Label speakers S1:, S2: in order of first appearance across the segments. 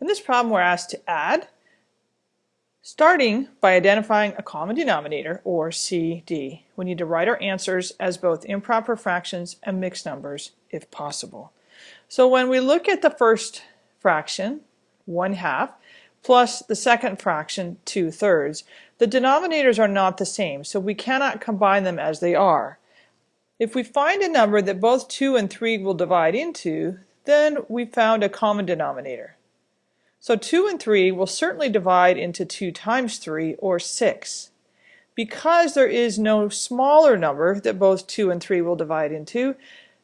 S1: In this problem we're asked to add, starting by identifying a common denominator, or CD. We need to write our answers as both improper fractions and mixed numbers if possible. So when we look at the first fraction, 1 half, plus the second fraction, 2 thirds, the denominators are not the same, so we cannot combine them as they are. If we find a number that both 2 and 3 will divide into, then we found a common denominator. So 2 and 3 will certainly divide into 2 times 3, or 6. Because there is no smaller number that both 2 and 3 will divide into,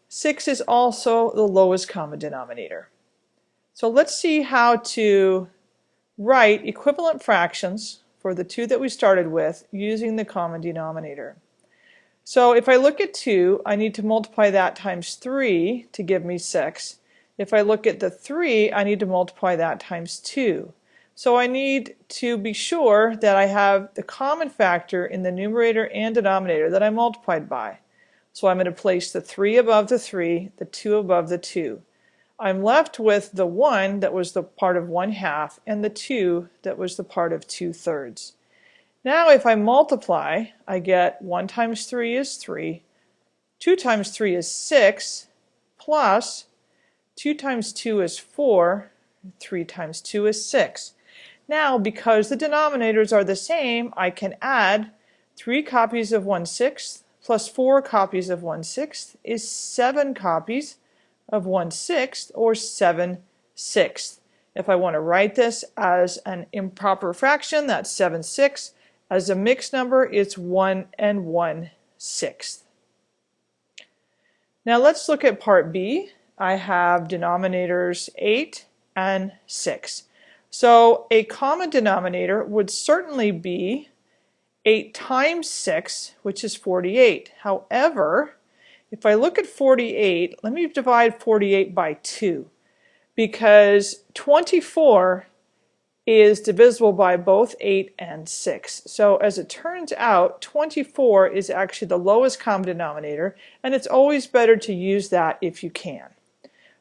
S1: 6 is also the lowest common denominator. So let's see how to write equivalent fractions for the two that we started with using the common denominator. So if I look at 2, I need to multiply that times 3 to give me 6. If I look at the 3, I need to multiply that times 2. So I need to be sure that I have the common factor in the numerator and denominator that I multiplied by. So I'm going to place the 3 above the 3, the 2 above the 2. I'm left with the 1 that was the part of 1 half and the 2 that was the part of 2 thirds. Now if I multiply, I get 1 times 3 is 3, 2 times 3 is 6, plus 2 times 2 is 4, 3 times 2 is 6. Now, because the denominators are the same, I can add 3 copies of 1 sixth plus 4 copies of 1 sixth is 7 copies of 1 sixth, or 7 sixths. If I want to write this as an improper fraction, that's 7 sixths. As a mixed number, it's 1 and 1 sixth. Now let's look at part B. I have denominators 8 and 6. So a common denominator would certainly be 8 times 6, which is 48. However, if I look at 48, let me divide 48 by 2 because 24 is divisible by both 8 and 6. So as it turns out, 24 is actually the lowest common denominator, and it's always better to use that if you can.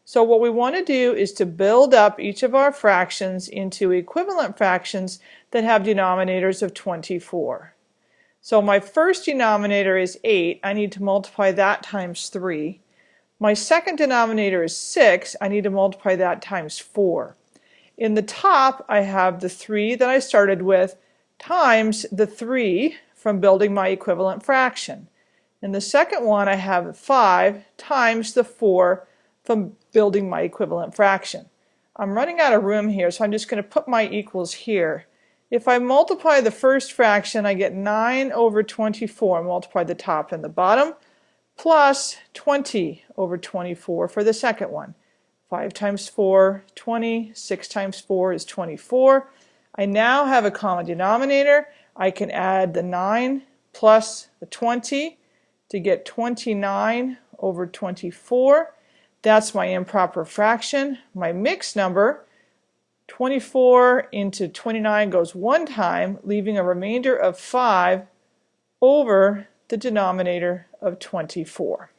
S1: So what we want to do is to build up each of our fractions into equivalent fractions that have denominators of 24. So my first denominator is 8. I need to multiply that times 3. My second denominator is 6. I need to multiply that times 4. In the top, I have the 3 that I started with times the 3 from building my equivalent fraction. In the second one, I have 5 times the 4 from building my equivalent fraction. I'm running out of room here, so I'm just going to put my equals here. If I multiply the first fraction, I get 9 over 24, multiply the top and the bottom, plus 20 over 24 for the second one. 5 times 4, 20. 6 times 4 is 24. I now have a common denominator. I can add the 9 plus the 20 to get 29 over 24. That's my improper fraction. My mixed number, 24 into 29 goes one time, leaving a remainder of 5 over the denominator of 24.